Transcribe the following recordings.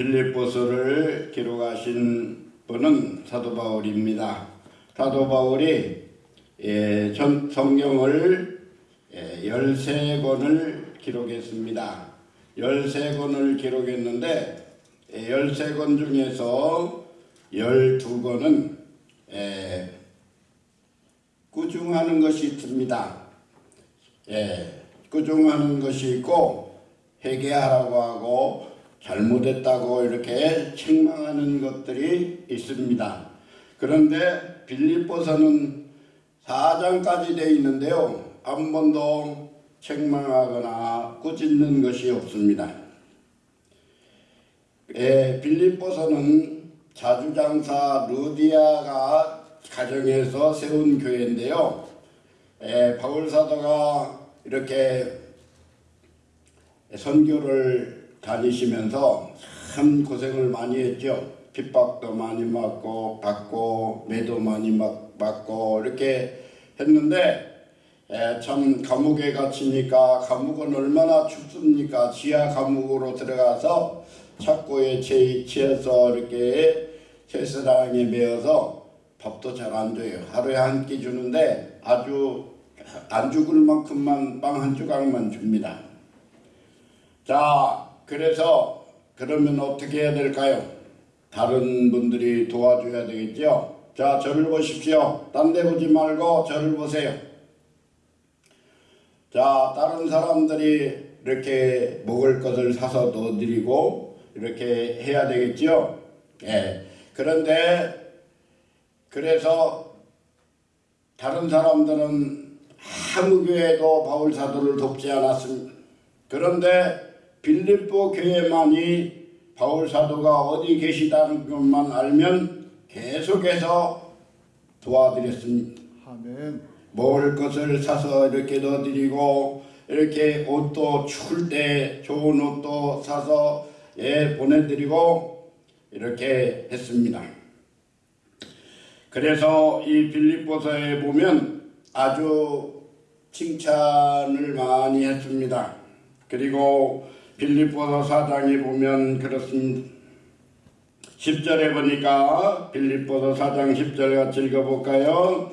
빌립보서를 기록하신 분은 사도 바울입니다. 사도 바울이 예, 전 성경을 예, 13권을 기록했습니다. 13권을 기록했는데 예, 13권 중에서 12권은 예, 꾸중하는 것이 있습니다. 예, 꾸중하는 것이 있고 회개하라고 하고 잘못했다고 이렇게 책망하는 것들이 있습니다. 그런데 빌립보서는 4장까지 되어 있는데요. 한 번도 책망하거나 꾸짖는 것이 없습니다. 예, 빌립보서는 자주장사 루디아가 가정에서 세운 교회인데요. 예, 바울 사도가 이렇게 선교를 다니시면서 참 고생을 많이 했죠. 핍박도 많이 맞고 받고 매도 많이 맞고 이렇게 했는데 에, 참 감옥에 갇히니까 감옥은 얼마나 춥습니까? 지하 감옥으로 들어가서 착고에 치여서 이렇게 새스랑에 매어서 밥도 잘안 줘요. 하루에 한 끼 주는데 아주 안 죽을 만큼만 빵 한 조각만 줍니다. 자, 그래서 그러면 어떻게 해야 될까요? 다른 분들이 도와줘야 되겠죠? 자, 저를 보십시오. 딴 데 보지 말고 저를 보세요. 자, 다른 사람들이 이렇게 먹을 것을 사서 넣어드리고 이렇게 해야 되겠죠? 예. 그런데 그래서 다른 사람들은 아무 교회도 바울 사도를 돕지 않았습니다. 그런데 빌립보 교회만이 바울 사도가 어디 계시다는 것만 알면 계속해서 도와드렸습니다. 아멘. 먹을 것을 사서 이렇게 넣어드리고 이렇게 옷도 추울 때 좋은 옷도 사서 예 보내드리고 이렇게 했습니다. 그래서 이 빌립보서에 보면 아주 칭찬을 많이 했습니다. 그리고 빌립보서 사장에 보면 그렇습니다. 10절에 보니까 빌립보서 사장 10절 같이 읽어볼까요?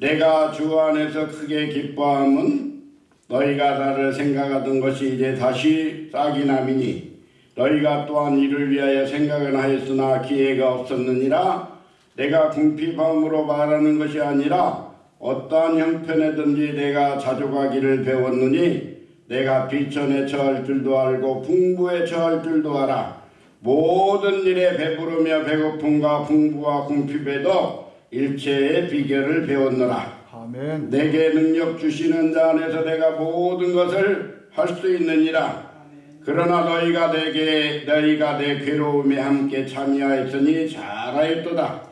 내가 주 안에서 크게 기뻐함은 너희가 나를 생각하던 것이 이제 다시 싹이 남이니 너희가 또한 이를 위하여 생각은 하였으나 기회가 없었느니라 내가 궁핍함으로 말하는 것이 아니라 어떠한 형편에든지 내가 자족하기를 배웠느니 내가 비천에 처할 줄도 알고 풍부에 처할 줄도 알아. 모든 일에 배부르며 배고픔과 풍부와 궁핍에도 일체의 비결을 배웠노라. 아멘. 내게 능력 주시는 자 안에서 내가 모든 것을 할 수 있느니라. 그러나 너희가 내게 너희가 내 괴로움에 함께 참여하였으니 잘하였도다.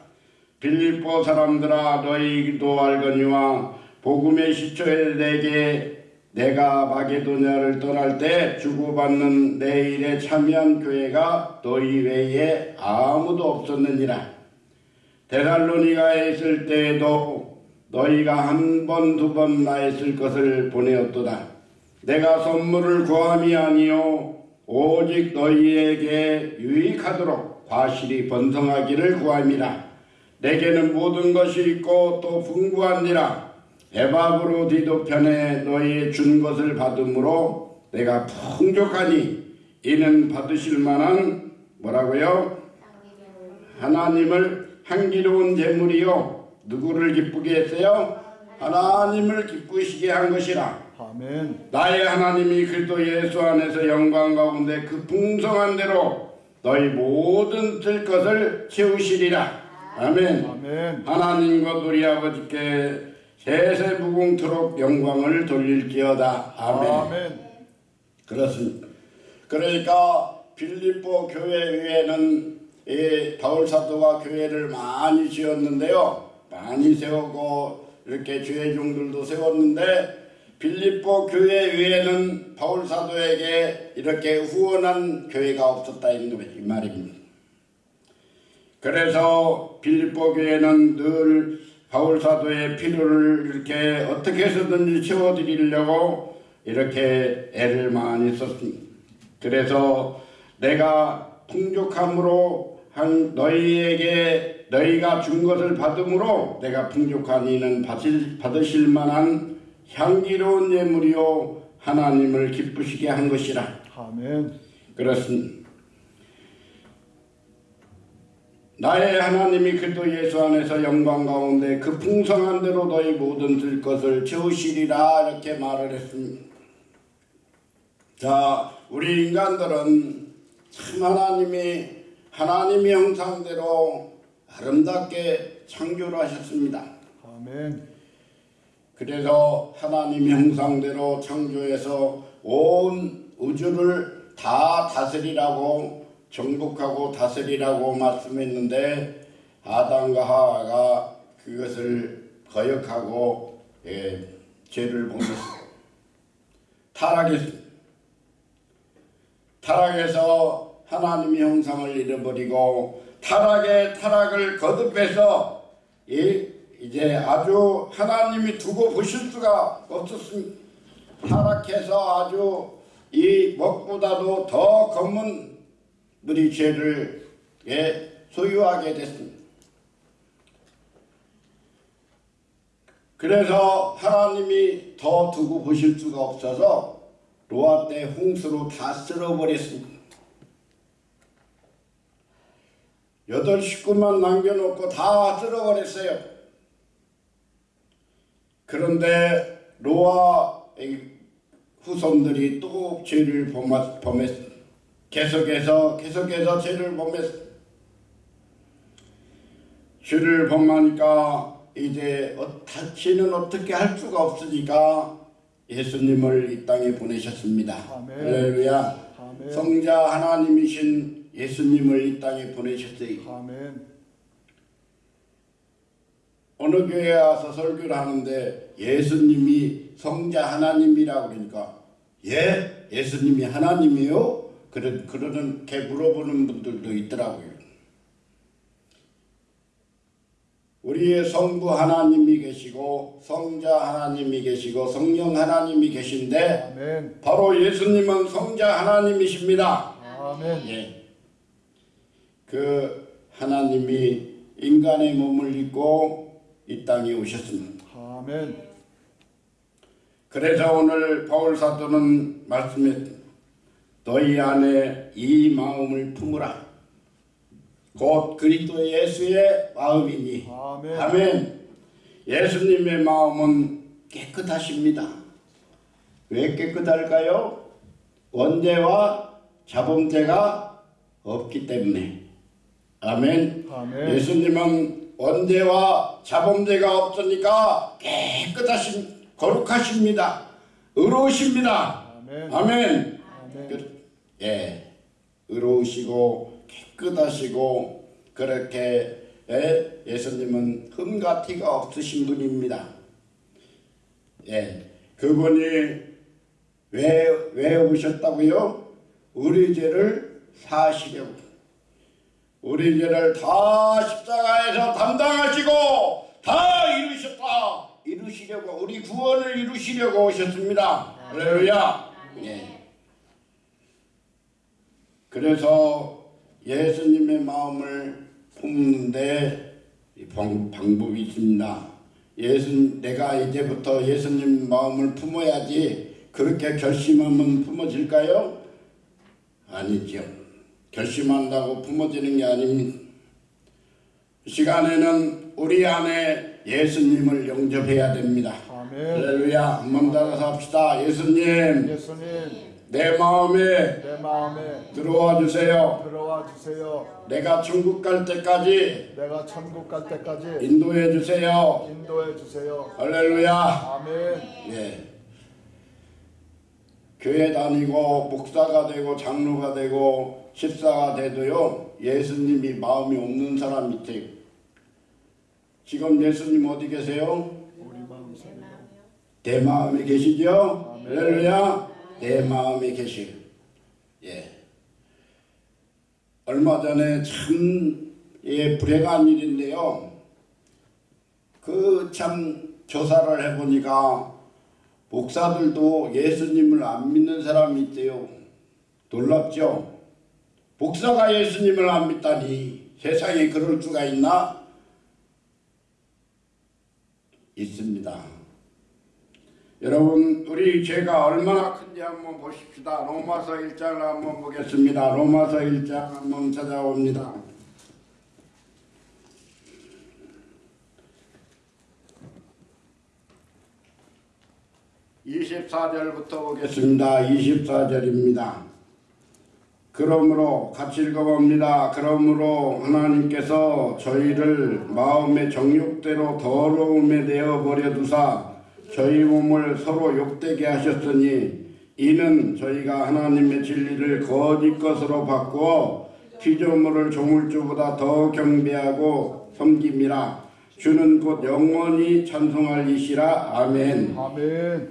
빌립보 사람들아 너희도 알거니와 복음의 시초에 내게 내가 마게도냐를 떠날 때 주고받는 내 일에 참여한 교회가 너희 외에 아무도 없었느니라. 데살로니가에 있을 때에도 너희가 한 번 두 번 나했을 것을 보내었도다. 내가 선물을 구함이 아니요 오직 너희에게 유익하도록 과실이 번성하기를 구함이라. 내게는 모든 것이 있고 또 풍부하니라. 에바브로 디도편에 너희 준 것을 받음으로 내가 풍족하니 이는 받으실 만한 뭐라고요? 하나님을 향기로운 제물이요 누구를 기쁘게 했어요? 하나님을 기쁘시게 한 것이라 아멘. 나의 하나님이 그리스도 예수 안에서 영광 가운데 그 풍성한 대로 너희 모든 뜰 것을 채우시리라 아멘 아멘. 하나님과 우리 아버지께 세세 무궁토록 영광을 돌릴지어다 아멘 아멘. 그렇습니다. 그러니까 빌립보 교회 위에는 이 바울 사도가 교회를 많이 지었는데요. 많이 세우고 이렇게 주회종들도 세웠는데 빌립보 교회 위에는 바울 사도에게 이렇게 후원한 교회가 없었다 이 말입니다. 그래서 빌립보 교회는 늘 바울 사도의 필요를 이렇게 어떻게 해서든지 채워드리려고 이렇게 애를 많이 썼습니다. 그래서 내가 풍족함으로 한 너희에게 너희가 준 것을 받음으로 내가 풍족한 이는 받으실, 받으실 만한 향기로운 예물이요 하나님을 기쁘시게 한 것이라 아멘. 그렇습니다. 나의 하나님이 그리스도 예수 안에서 영광 가운데 그 풍성한 대로 너희 모든 들 것을 채우시리라 이렇게 말을 했습니다. 자, 우리 인간들은 참 하나님이 하나님의 형상대로 아름답게 창조를 하셨습니다. 아멘. 그래서 하나님의 형상대로 창조해서 온 우주를 다 다스리라고 정복하고 다스리라고 말씀했는데 아담과 하와가 그것을 거역하고 예, 죄를 범했습니다. 타락했습니다. 타락해서 하나님의 형상을 잃어버리고 타락의 타락을 거듭해서 이, 이제 아주 하나님이 두고 보실 수가 없었습니다. 타락해서 아주 이 먹보다도 더 검은 우리 죄를 예, 소유하게 됐습니다. 그래서 하나님이 더 두고 보실 수가 없어서 노아 때 홍수로 다 쓸어버렸습니다. 여덟 식구만 남겨놓고 다 쓸어버렸어요. 그런데 노아 후손들이 또 죄를 범하- 범했 계속해서 계속해서 죄를 범했 죄를 범하니까 이제 어, 다시는 어떻게 할 수가 없으니까 예수님을 이 땅에 보내셨습니다. 할렐루야. 성자 하나님이신 예수님을 이 땅에 보내셨어요. 아멘. 어느 교회에 와서 설교를 하는데 예수님이 성자 하나님이라고 그러니까 예? 예수님이 하나님이요? 그런 그러는 게 물어보는 분들도 있더라고요. 우리의 성부 하나님이 계시고 성자 하나님이 계시고 성령 하나님이 계신데 아멘. 바로 예수님은 성자 하나님이십니다. 아멘. 예. 그 하나님이 인간의 몸을 입고 이 땅에 오셨습니다. 아멘. 그래서 오늘 바울 사도는 말씀했 너희 안에 이 마음을 품으라. 곧 그리스도 예수의 마음이니. 아멘. 아멘. 예수님의 마음은 깨끗하십니다. 왜 깨끗할까요? 원죄와 자범죄가 없기 때문에. 아멘. 아멘. 예수님은 원죄와 자범죄가 없으니까 깨끗하신 거룩하십니다. 의로우십니다. 아멘. 아멘. 예, 의로우시고 깨끗하시고 그렇게 예, 예수님은 흠과 티가 없으신 분입니다. 예, 그분이 왜, 왜 오셨다고요? 우리 죄를 사시려고. 우리 죄를 다 십자가에서 담당하시고 다 이루셨다. 이루시려고 우리 구원을 이루시려고 오셨습니다. 할렐루야. 예. 그래서 예수님의 마음을 품는데 방, 방법이 있습니다. 예수 내가 이제부터 예수님 마음을 품어야지 그렇게 결심하면 품어질까요? 아니죠. 결심한다고 품어지는 게 아닙니다. 이 시간에는 우리 안에 예수님을 영접해야 됩니다. 아멘. 할렐루야. 한번 따라서 합시다. 예수님, 예수님, 내 마음에 내 마음에 들어와 주세요. 들어와 주세요. 내가 천국 갈 때까지 내가 천국 갈 때까지 인도해 주세요. 인도해 주세요. 할렐루야. 아멘. 예. 교회 다니고 목사가 되고 장로가 되고 집사가 돼도요 예수님이 마음이 없는 사람 있어요. 지금 예수님 어디 계세요? 우리 마음 내 마음에 계시죠? 할렐루야. 내 마음에 계시요. 예. 얼마 전에 참 예, 불행한 일인데요. 그 참 조사를 해보니까 목사들도 예수님을 안 믿는 사람이 있대요. 놀랍죠? 목사가 예수님을 안 믿다니 세상에 그럴 수가 있나? 있습니다. 여러분 우리 죄가 얼마나 큰지 한번 보십시다. 로마서 1장을 한번 보겠습니다. 로마서 1장 한번 찾아옵니다. 24절부터 보겠습니다. 24절입니다. 그러므로 같이 읽어봅니다. 그러므로 하나님께서 저희를 마음의 정욕대로 더러움에 내어 버려 두사 저희 몸을 서로 욕되게 하셨으니 이는 저희가 하나님의 진리를 거짓 것으로 바꾸어 피조물을 조물주보다 더 경배하고 섬김이라 주는 곧 영원히 찬송할 이시라 아멘. 아멘.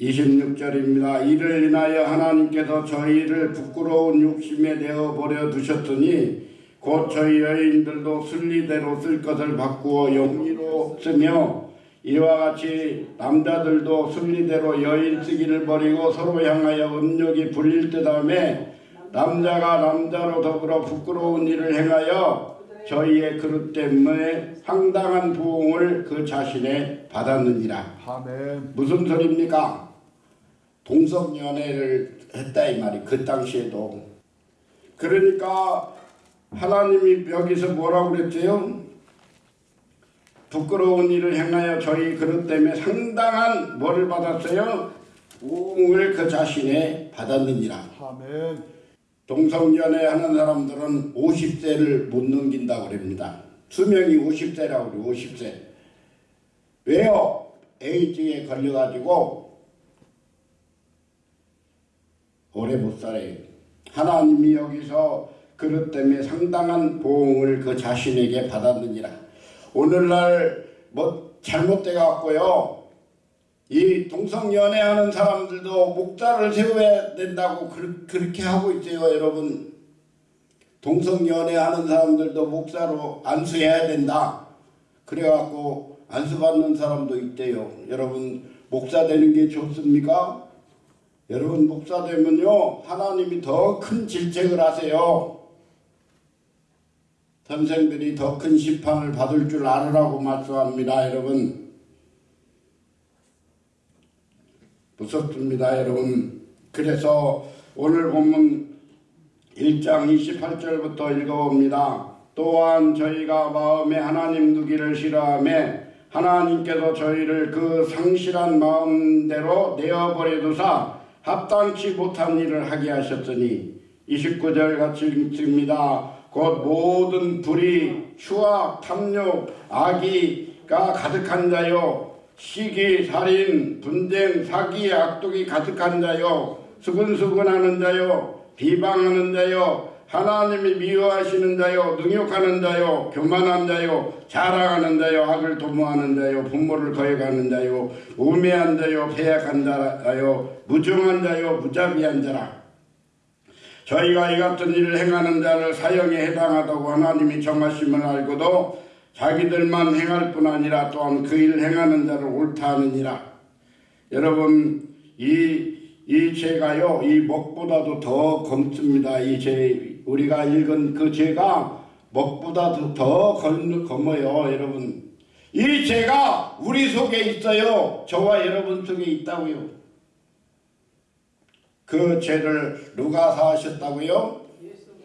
26절입니다. 이를 인하여 하나님께서 저희를 부끄러운 욕심에 내어 버려 두셨더니 곧 저희 여인들도 순리대로 쓸 것을 바꾸어 영리로 쓰며 이와 같이 남자들도 순리대로 여인 쓰기를 버리고 서로 향하여 음욕이 불릴 듯함에 남자가 남자로 더불어 부끄러운 일을 행하여 저희의 그릇 때문에 상당한 부흥을 그 자신에 받았느니라. 아멘. 무슨 소리입니까? 동성연애를 했다 이 말이 그 당시에도 그러니까 하나님이 여기서 뭐라고 그랬어요? 부끄러운 일을 행하여 저희 그릇 때문에 상당한 뭐를 받았어요? 우응을 그 자신에 받았느니라 아멘. 동성연애 하는 사람들은 50세를 못 넘긴다고 그럽니다 수명이 50세라고 그래요 50세 왜요? 에이즈에 걸려가지고 오래 못 살아요. 하나님이 여기서 그것 때문에 상당한 보응을 그 자신에게 받았느니라. 오늘날 뭐 잘못돼 갖고요. 이 동성 연애하는 사람들도 목자를 세워야 된다고 그, 그렇게 하고 있어요, 여러분. 동성 연애하는 사람들도 목사로 안수해야 된다. 그래갖고 안수받는 사람도 있대요. 여러분 목사 되는 게 좋습니까? 여러분 목사 되면요 하나님이 더 큰 질책을 하세요. 선생들이 더큰 심판을 받을 줄 알으라고 말씀합니다, 여러분. 무섭습니다, 여러분. 그래서 오늘 본문 1장 28절부터 읽어봅니다. 또한 저희가 마음에 하나님 두기를 싫어하며 하나님께서 저희를 그 상실한 마음대로 내어버려 두사 합당치 못한 일을 하게 하셨으니 29절 같이 읽습니다. 곧 모든 불의, 추악, 탐욕, 악의가 가득한 자요. 시기, 살인, 분쟁, 사기, 악독이 가득한 자요. 수근수근하는 자요. 비방하는 자요. 하나님이 미워하시는 자요. 능욕하는 자요. 교만한 자요. 자랑하는 자요. 악을 도모하는 자요. 분모를 거역하는 자요. 우매한 자요. 패약한 자요. 무정한 자요. 무자비한 자라 저희가 이 같은 일을 행하는 자를 사형에 해당하다고 하나님이 정하심을 알고도 자기들만 행할 뿐 아니라 또한 그 일을 행하는 자를 옳다 하느니라. 여러분 이, 이 죄가요 이 먹보다도 더 검습니다. 이 죄 우리가 읽은 그 죄가 먹보다도 더 검, 검어요 여러분. 이 죄가 우리 속에 있어요. 저와 여러분 속에 있다고요 그 죄를 누가 사하셨다고요?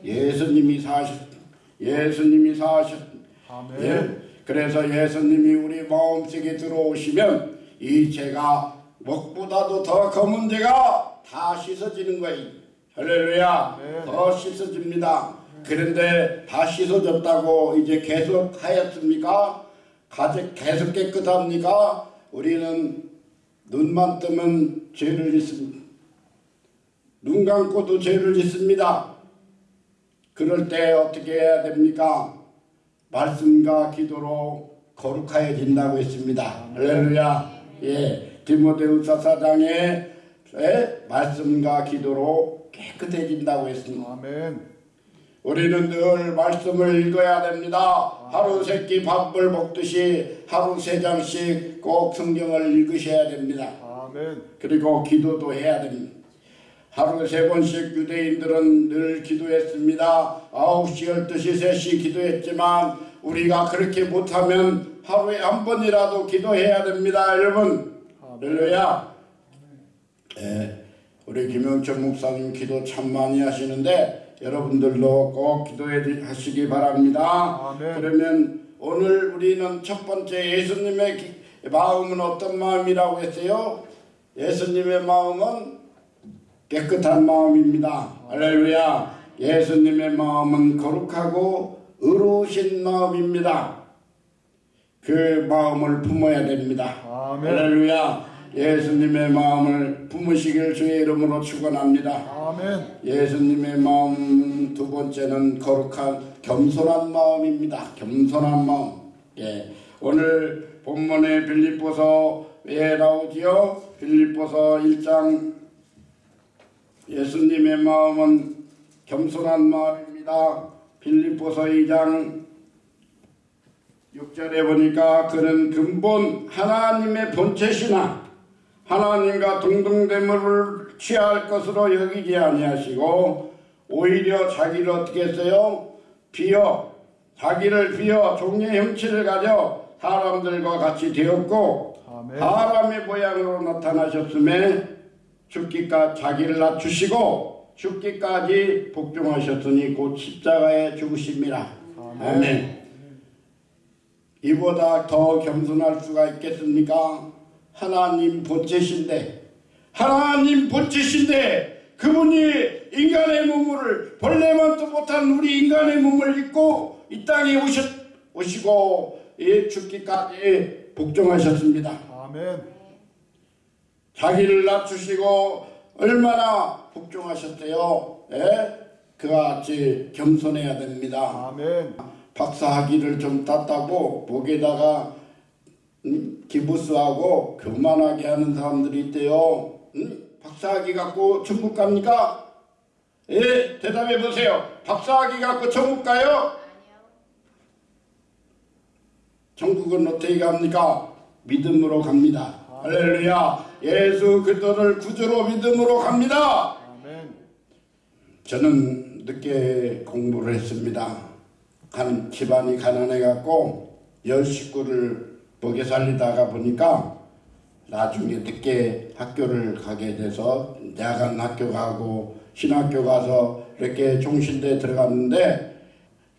예수님이 사하셨 예수님이 사하셨 아멘. 예? 그래서 예수님이 우리 마음속에 들어오시면 이 죄가 먹보다도 더 검은 죄가 다 씻어지는 거예요. 할렐루야. 네. 더 씻어집니다. 그런데 다 씻어졌다고 이제 계속 하였습니까? 계속 깨끗합니까? 우리는 눈만 뜨면 죄를 짓습니다. 눈 감고도 죄를 짓습니다. 그럴 때 어떻게 해야 됩니까? 말씀과 기도로 거룩하여진다고 했습니다. 할렐루야. 예. 디모데후서 4장에 말씀과 기도로 깨끗해진다고 했습니다. 아멘. 우리는 늘 말씀을 읽어야 됩니다. 하루 세끼 밥을 먹듯이 하루 세 장씩 꼭 성경을 읽으셔야 됩니다. 아멘. 그리고 기도도 해야 됩니다. 하루 세 번씩 유대인들은 늘 기도했습니다. 9시, 12시, 3시 기도했지만 우리가 그렇게 못하면 하루에 한 번이라도 기도해야 됩니다. 여러분. 할렐루야. 예, 우리 김영철 목사님 기도 참 많이 하시는데 여러분들도 꼭 기도해 하시기 바랍니다. 아멘. 그러면 오늘 우리는 첫 번째 예수님의 기- 마음은 어떤 마음이라고 했어요? 예수님의 마음은 깨끗한 마음입니다. 할렐루야. 예수님의 마음은 거룩하고 의로우신 마음입니다. 그 마음을 품어야 됩니다. 아멘. 할렐루야. 예수님의 마음을 품으시길 주의 이름으로 축원합니다. 아멘. 예수님의 마음 두 번째는 거룩한 겸손한 마음입니다. 겸손한 마음. 예. 오늘 본문의 빌립보서에 나오지요. 빌립보서 1장 예수님의 마음은 겸손한 마음입니다. 빌립보서 2장 6절에 보니까 그는 근본 하나님의 본체시나 하나님과 동등됨을 취할 것으로 여기지 아니하시고 오히려 자기를 어떻게 했어요? 비어 자기를 비어 종의 형체를 가져 사람들과 같이 되었고 아멘. 사람의 모양으로 나타나셨음에 죽기까지 자기를 낮추시고 죽기까지 복종하셨으니 곧 십자가에 죽으심이라. 아멘. 아멘. 이보다 더 겸손할 수가 있겠습니까? 하나님 본체신데 하나님 본체신데 그분이 인간의 몸을 벌레만도 못한 우리 인간의 몸을 입고 이 땅에 오셨, 오시고 이 죽기까지 복종하셨습니다. 아멘. 자기를 낮추시고 얼마나 복종하셨대요. 예? 그와 같이 겸손해야 됩니다. 아멘. 박사학위를 좀 땄다고 목에다가 음, 기부스하고 교만하게 하는 사람들이 있대요. 음? 박사학위 갖고 천국 갑니까? 예, 대답해 보세요. 박사학위 갖고 천국 가요? 천국은 어떻게 갑니까? 믿음으로 갑니다. 할렐루야. 예수 그리스도를 구주로 믿음으로 갑니다. 저는 늦게 공부를 했습니다. 한 집안이 가난해 갖고 열 식구를 먹여 살리다가 보니까 나중에 늦게 학교를 가게 돼서 야간 학교 가고 신학교 가서 이렇게 종신대 들어갔는데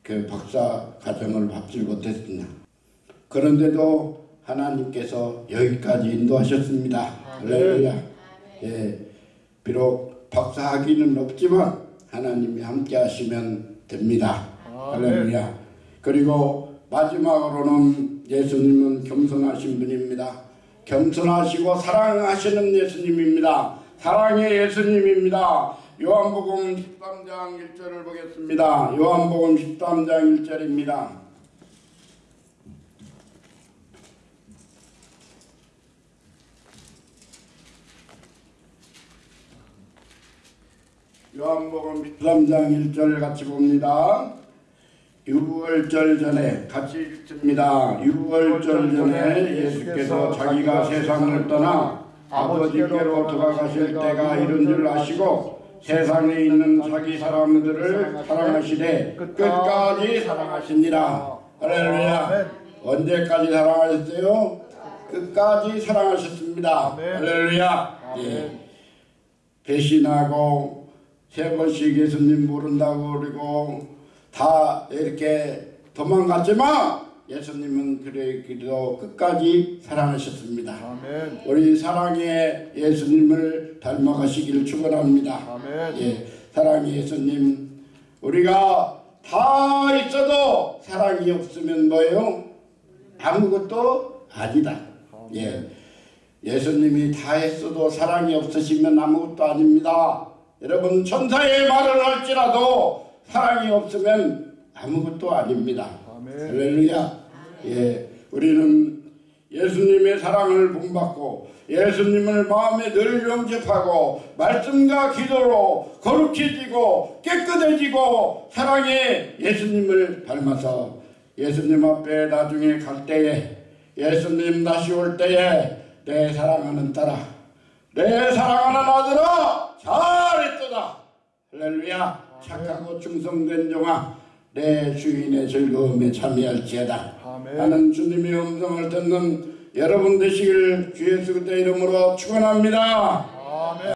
그 박사 과정을 밟지 못했습니다. 그런데도 하나님께서 여기까지 인도하셨습니다. 할렐루야. 예, 비록 박사학위는 없지만 하나님이 함께 하시면 됩니다. 아멘. 할렐루야. 그리고 마지막으로는 예수님은 겸손하신 분입니다. 겸손하시고 사랑하시는 예수님입니다. 사랑의 예수님입니다. 요한복음 13장 1절을 보겠습니다. 요한복음 13장 1절입니다. 요한복음 13장 1절 같이 봅니다. 6월절 전에 같이 읽습니다. 6월절 전에 예수께서 자기가 세상을 떠나 아버지께로 돌아가실 때가 이른 줄 아시고 세상에 있는 자기 사람들을 사랑하시되 끝까지 사랑하시니라. 할렐루야. 언제까지 사랑하셨어요? 끝까지 사랑하셨습니다. 할렐루야. 예. 배신하고 세 번씩 예수님 모른다고 그러고 다 이렇게 도망갔지만 예수님은 그래도 끝까지 사랑하셨습니다. 아멘. 우리 사랑의 예수님을 닮아가시기를 축원합니다. 아멘. 예, 사랑의 예수님 우리가 다 있어도 사랑이 없으면 뭐예요? 아무것도 아니다. 예. 예수님이 다 했어도 사랑이 없으시면 아무것도 아닙니다. 여러분 천사의 말을 할지라도 사랑이 없으면 아무것도 아닙니다. 아멘. 할렐루야. 예, 우리는 예수님의 사랑을 본받고 예수님을 마음에 늘 영접하고 말씀과 기도로 거룩해지고 깨끗해지고 사랑의 예수님을 닮아서 예수님 앞에 나중에 갈 때에 예수님 다시 올 때에 내 사랑하는 딸아 내 사랑하는 아들아 잘했도다. 할렐루야. 착하고 충성된 종아 내 주인의 즐거움에 참여할지어다. 아멘. 하는 주님의 음성을 듣는 여러분 되시길 주 예수 그리스도의 이름으로 축원합니다.